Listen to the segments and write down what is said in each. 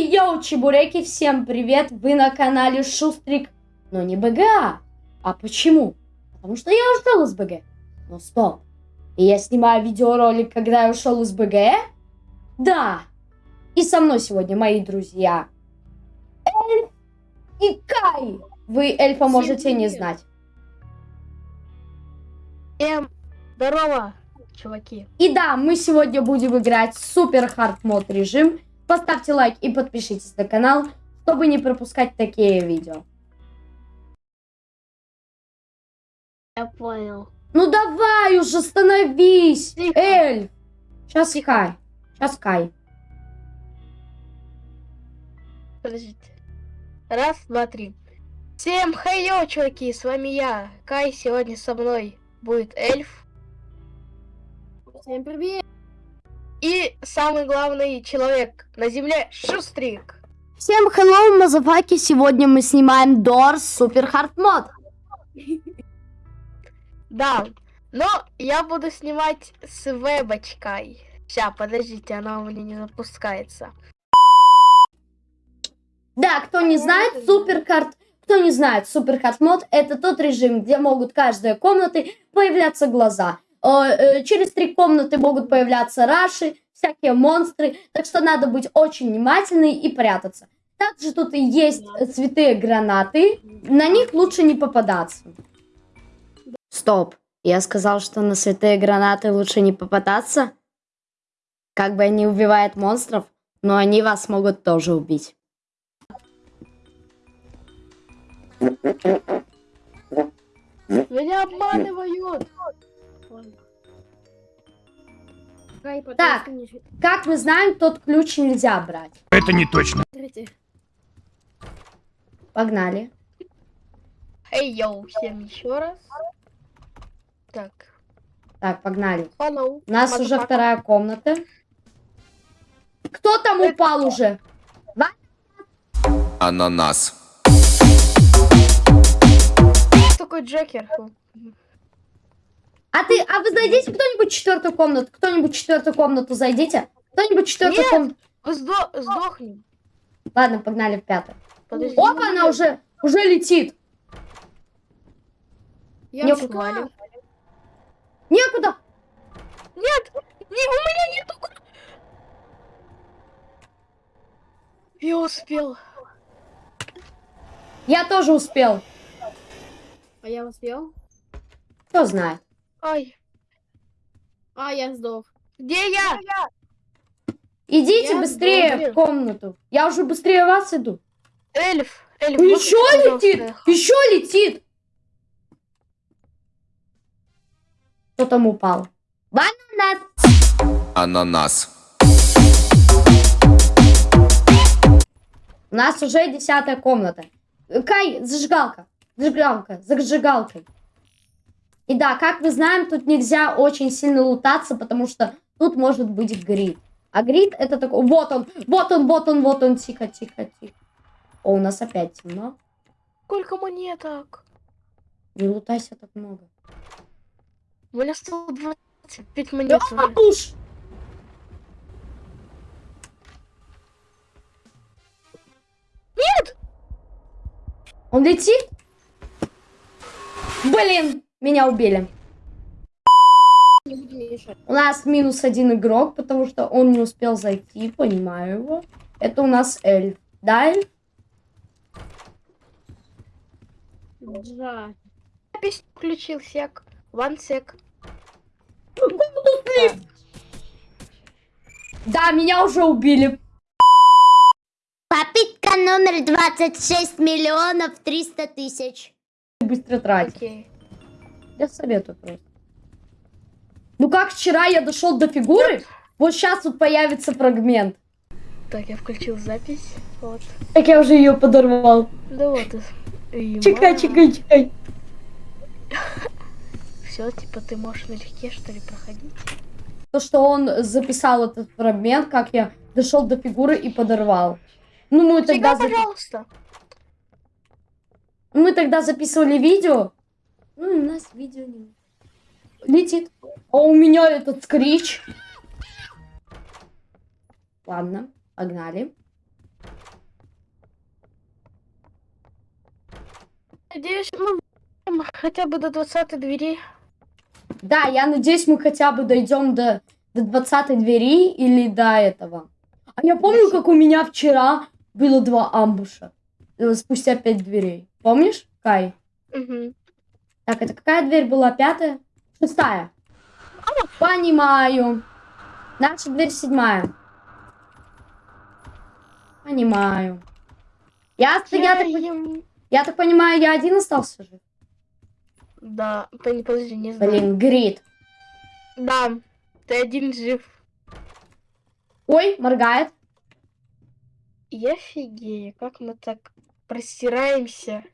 Йоу, чебуреки, всем привет! Вы на канале Шустрик, но не БГА. А почему? Потому что я ушел из БГ. Но стоп. И я снимаю видеоролик, когда я ушел из БГ? Да. И со мной сегодня мои друзья Эльф и Кай. Вы эльфа Всем можете не знать. Всем здорово, чуваки. И да, мы сегодня будем играть super hard mode режим. Поставьте лайк и подпишитесь на канал, чтобы не пропускать такие видео. Я понял. Ну давай уже, становись! Тихо. Эльф! Сейчас Кай. Сейчас Кай. Подождите. Раз, два, три. Всем хайо, чуваки, с вами я, Кай, сегодня со мной будет эльф. Всем привет! И самый главный человек на земле, Шустрик. Всем hello, мазафаки! Сегодня мы снимаем Doors Супер Хард мод. Да, но я буду снимать с вебочкой. Сейчас, подождите, она у меня не запускается. Да, кто не знает, Супер Хард... Кто не знает, Супер Хард мод это тот режим, где могут каждой комнаты появляться глаза. Э, Через три комнаты могут появляться раши, всякие монстры, так что надо быть очень внимательной и прятаться. Также тут и есть цветы гранаты, на них лучше не попадаться. Стоп, я сказал, что на святые гранаты лучше не попадаться? Как бы они убивают монстров, но они вас могут тоже убить. Меня обманывают. Так. Как мы знаем, тот ключ нельзя брать. Это не точно. Погнали. Эй, йоу, всем еще раз. Так, Так, погнали. hello. У нас уже motherfucker. вторая комната. Кто там Это упал кто? уже? Ананас. Такой Джекер? А ты, а вы зайдите кто-нибудь в четвертую комнату? Кто-нибудь в четвертую комнату зайдите? Кто-нибудь в четвертую комнату? Сдо- сдохни. Ладно, погнали в пятую. Подожди. Опа, она уже, уже летит. Я Не ушла. Валю. Некуда. Нет! Не, у меня нету. Я успел. Я тоже успел. А я успел? Кто знает. Ай, А, я сдох. где я? Идите Я быстрее сдох. в комнату. Я уже быстрее вас иду. Эльф, эльф. Еще можешь, пожалуйста, летит! Еще летит! Кто там упал? Бананас! Ананас. У нас уже десятая комната. Кай, зажигалка. Зажигалка. Зажигалкой. И да, как мы знаем, тут нельзя очень сильно лутаться, потому что тут может быть грид. А грид это такой... Вот он, вот он, вот он, вот он. Тихо, тихо, тихо. О, у нас опять темно. Сколько монеток? Не лутайся так много. У меня 125 монет уже. Пуш! Нет! Он летит? Блин, меня убили. У нас минус один игрок, потому что он не успел зайти, понимаю его. Это у нас эльф. Да, эльф? Джа. Запись включил сек. One sec. Да, меня уже убили. Попытка номер 26 миллионов 300 тысяч. Быстро тратить. Окей. Я советую просто. Ну как вчера я дошел до фигуры, вот сейчас тут появится фрагмент. Так, я включил запись. Вот. Так я уже ее подорвал. Да вот. и- Чекай, чекай, чекай. Все, типа ты можешь налегке, что ли, проходить? То, что он записал этот фрагмент, как я дошел до фигуры и подорвал. Ну, мы тогда, Всегда, запи- пожалуйста. мы тогда записывали видео. Ну, у нас видео не... Летит. А у меня этот скрич. Ладно, погнали. Надеюсь, мы хотя бы до 20 двери. Да, я надеюсь, мы хотя бы дойдем до, до 20 двери или до этого. А я помню, как у меня вчера было два амбуша. э, Спустя пять дверей. Помнишь, Кай? Мгм. Так, это какая дверь была? Пятая? Шестая. Понимаю. Наша дверь седьмая. Понимаю. Я, я, так, Чаем. я так понимаю, я один остался жив? Да, пон- подожди, не знаю. Блин, Грит. Да, ты один жив. Ой, моргает. Я офигею, как мы так простираемся.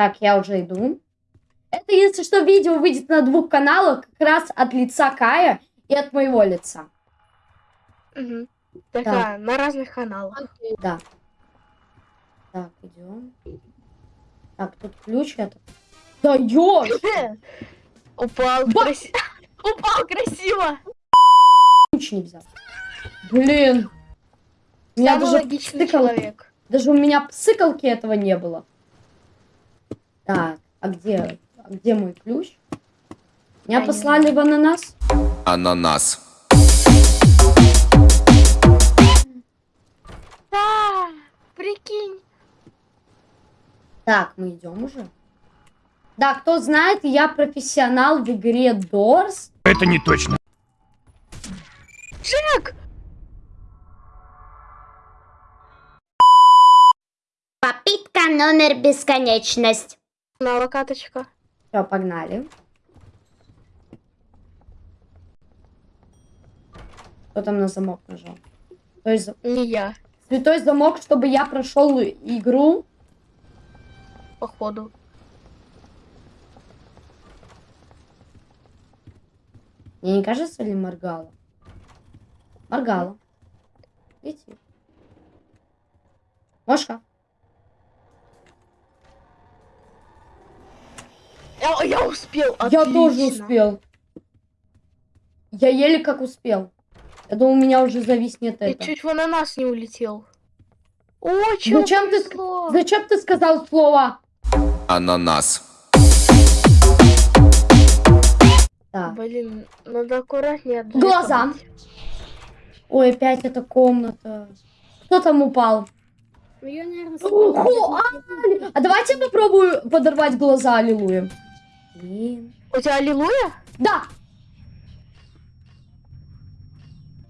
Так, я уже иду. Это, если что, видео выйдет на двух каналах, как раз от лица Кая и от моего лица. Мгм. Такая, на разных каналах. Да. Так, идем. Так, тут ключ это. Да ёж! Упал Ба-. Упал красиво. Ключ не взял. Блин. Самый даже, логичный псыкал- человек. даже у меня псыкалки этого не было. Так, а где, а где мой ключ? Меня послали в ананас? Ананас. Да, прикинь. Так, мы идем уже. Да, кто знает, я профессионал в игре Doors. Это не точно. Джек! Попытка номер бесконечность. На локаточка. Все, погнали. Кто там на замок нажал? То есть Не я, святой замок, чтобы я прошел игру. походу. Мне не кажется ли моргала? Моргала. Видите? Мошка. Я, я успел, Я тоже отлично. успел. Я еле как успел. Я думал, у меня уже зависнет Я это. чуть в ананас не улетел. Очень Зачем ты, зачем ты сказал слово? Ананас. Да. Блин, надо аккуратнее. Глаза. Ой, опять эта комната. Кто там упал? Ну, я, наверное, Ого, а, а давайте попробую подорвать глаза, аллилуйя. Блин. У тебя аллилуйя? Да,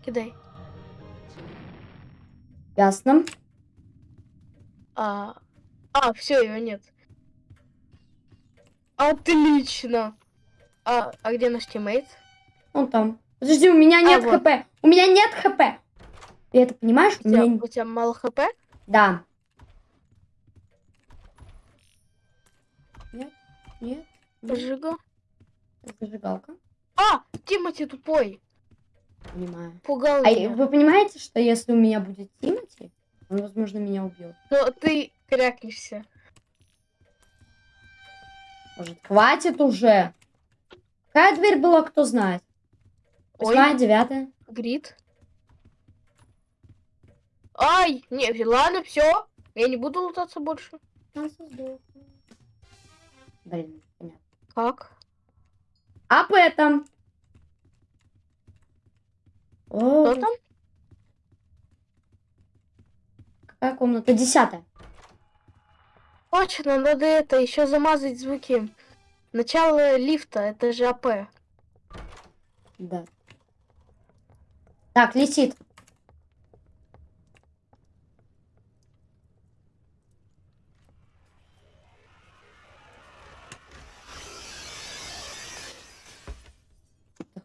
Кидай. ясно. А, а все, его нет. Отлично. А, а где наш teammate? Он там. Подожди, у меня А, нет вот. HP. У меня нет HP. Ты это понимаешь? У У тебя, меня... у тебя мало хп? Да. Нет, нет. Зажига. Зажигалка. А, Тимоти тупой. Понимаю. Пугал А меня. вы понимаете, что если у меня будет Тимати, он, возможно, меня убьет. Но ты крякнешься. Может, хватит уже? Какая дверь была, кто знает? Восьмая, девятая. Грит. Ай, не, ладно, все. Я не буду лутаться больше. Блин, понятно. Как? Об этом. О, Кто там? какая комната? Десятая. Точно, надо это еще замазать звуки. Начало лифта, это же АП. Да. Так, летит.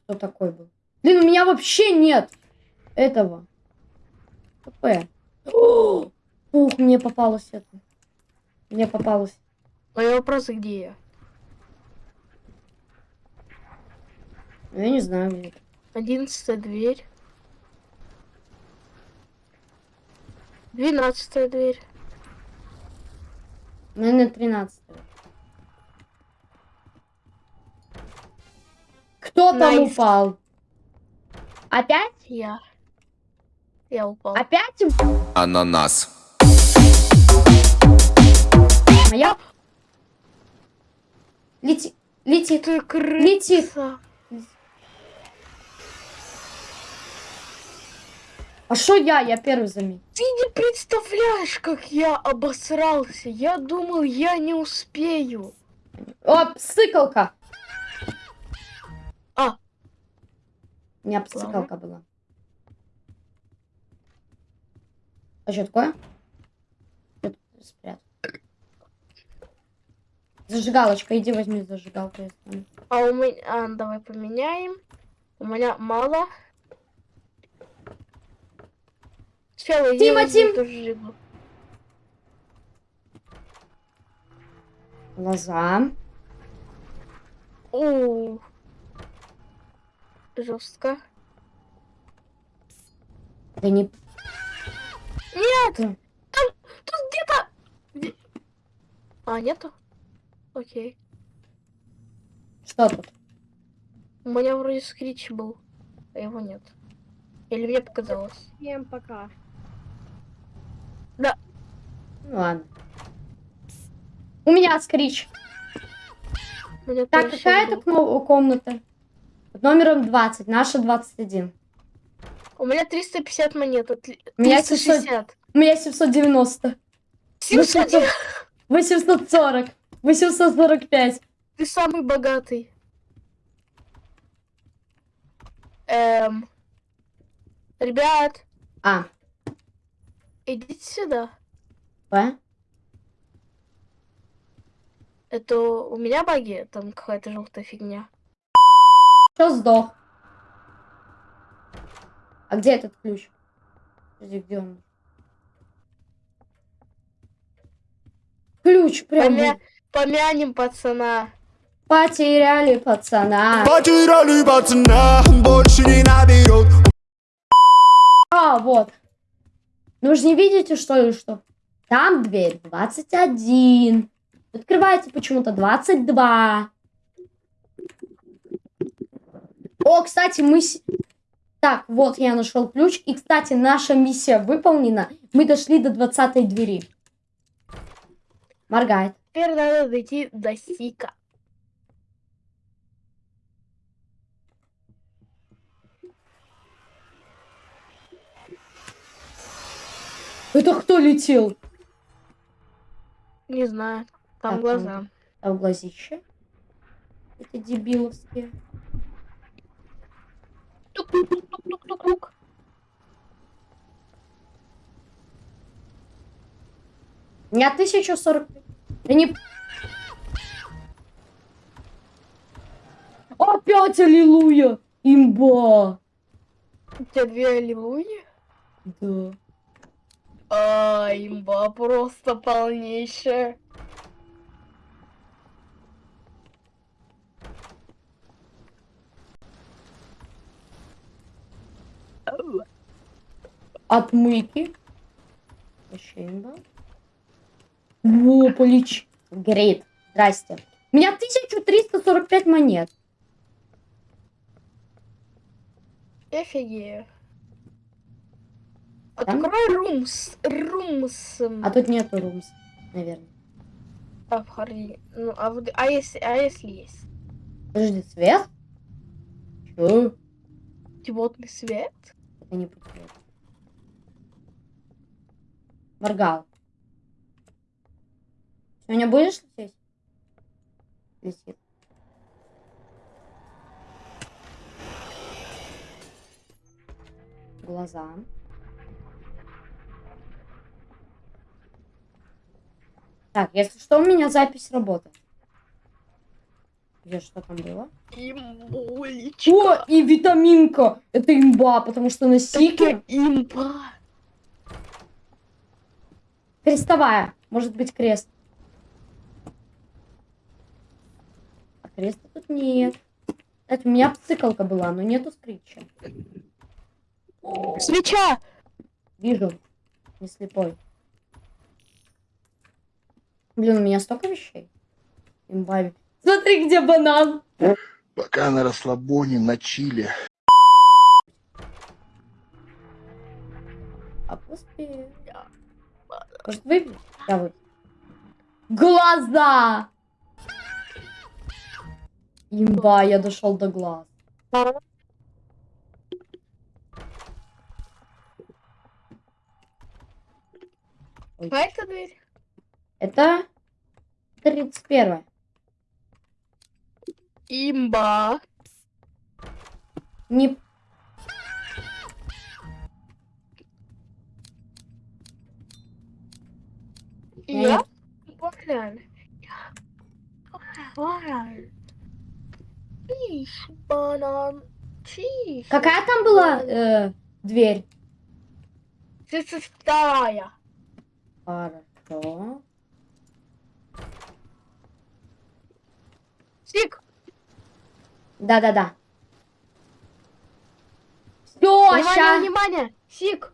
Кто такой был? Блин, у меня вообще нет этого. О! Ух, мне попалось это. Мне попалось. Мой вопрос, где я? Ну, Я не знаю, где это. Одиннадцатая дверь. Двенадцатая дверь. Наверное, 13 Кто там Nice. упал? Опять? Я. Я упал. Опять? Ананас. Моя? Лети. Лети. Ты Летит. А что я? Я первый заметил. Ты не представляешь, как я обосрался. Я думал, я не успею. О, псыкалка. У меня псыкалка была. А что такое? Спрятал? Зажигалочка, иди возьми зажигалку. А у меня... А, давай поменяем. У меня мало. Сначала Тима, я возьму Тим. тоже жигу. Глаза. О, жестко. Да не... Нет! Да. Там, тут где-то... Где- А, нету? Окей. Что тут? У меня вроде скрич был, а его нет. Или мне показалось? Всем пока. Ну ладно. У меня скрич. У меня Так, какая это комната? Номером 20, наша 21. У меня 350 монет. отли- У меня 360. У меня 790. 700. 840. 845. Ты самый богатый. Эм. Ребят, А, идите сюда. П? Это у меня баги, там какая-то желтая фигня. Что сдох? А где этот ключ? Подожди, где он? Ключ прям. Помя- Помянем пацана. Потеряли пацана. Потеряли пацана, больше не наберет А, вот. Ну вы же не видите, что ли, что? Там дверь 21. Открывается почему-то 22. О, кстати, мы... Так, вот я нашел ключ. И, кстати, наша миссия выполнена. Мы дошли до 20 двери. Моргает. Теперь надо дойти до Сика. Это кто летел? Не знаю. Там Так, глаза. А в глазище? Это дебиловские. Тук-тук-тук-тук-тук-тук. У меня 1040. Да не... Опять аллилуйя! Имба! У тебя две аллилуйи? Да. А, имба просто полнейшая. Отмыки. Имба. Во, полич. Грейт. Здрасте. У меня 1345 монет. Офигею. Открой румс. Румс. А тут нету румс, наверное. А. Ну, а, вот- а если, а если есть? Подожди, свет? Чё? Диодный свет? Это не подходит. Моргал. Сегодня будешь лететь? Летит. Глаза. Так, если что, у меня запись работает. Где что там было? Имбулечка. О, и витаминка! Это имба, потому что на сике Это имба. Крестовая. Может быть крест. А креста тут нет. Кстати, у меня цикалка была, но нету скрипча. Свеча! Вижу. Не слепой. Блин, у меня столько вещей. Имба. Смотри, где банан. Пока на расслабоне, на чиле. А после... Может, выпить? Я выпью. Глаза! Имба, я дошел до глаз. А это дверь? это 31 Имба. Не... Я? Банан. Банан. Чиш, банан. Чиш. Какая там была э, дверь? Тридцать вторая. Хорошо. Сик. Да-да-да. Все, Внимание, ща. внимание. Сик.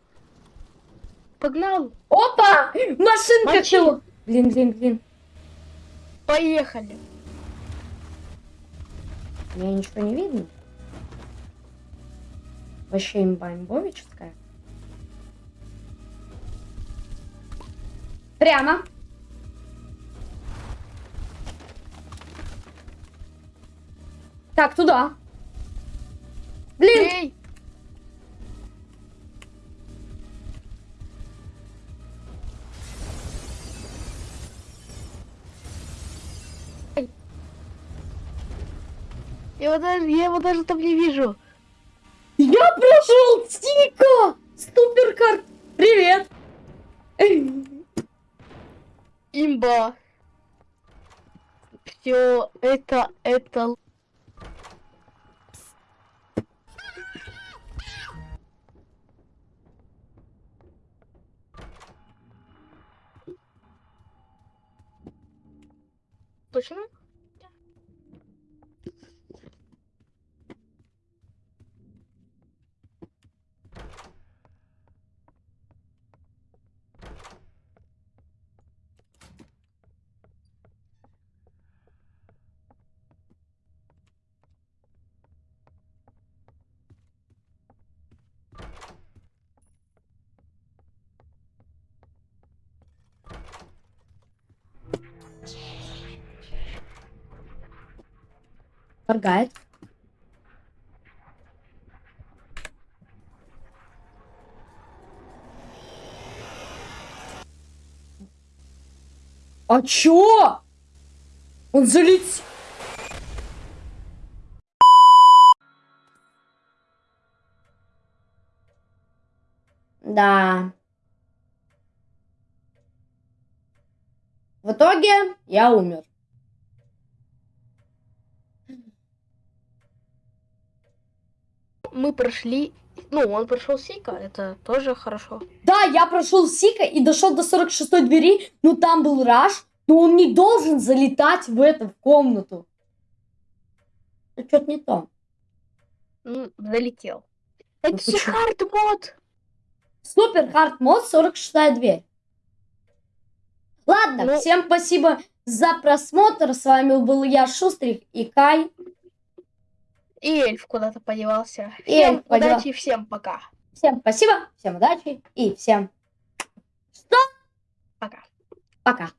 Погнал. Опа! Машинка Мочи. чего? Блин, блин, блин. Поехали. Мне ничего не видно. Вообще имба имбовическая. Прямо. Так, туда. Блин, Эй. Эй. Я его даже, я его даже там не вижу. я прошел Тика! Суперкарт! Привет! Имба. Все, это, это... Точно? Моргает. А чё? Он залетел. Да. В итоге я умер. Мы прошли... Ну, он прошел Сика, это тоже хорошо. Да, я прошел Сика и дошел до 46 двери, но там был Раш, но он не должен залетать в эту в комнату. Что-то не то. Ну, залетел. Ну Это почему? хард мод. Супер хард мод 46 дверь. Ладно, Ну- всем спасибо за просмотр. С вами был я, Шустрик и Кай. И эльф куда-то подевался. И Всем эльф подевал- удачи, всем пока. Всем спасибо, всем удачи и всем Пока. пока.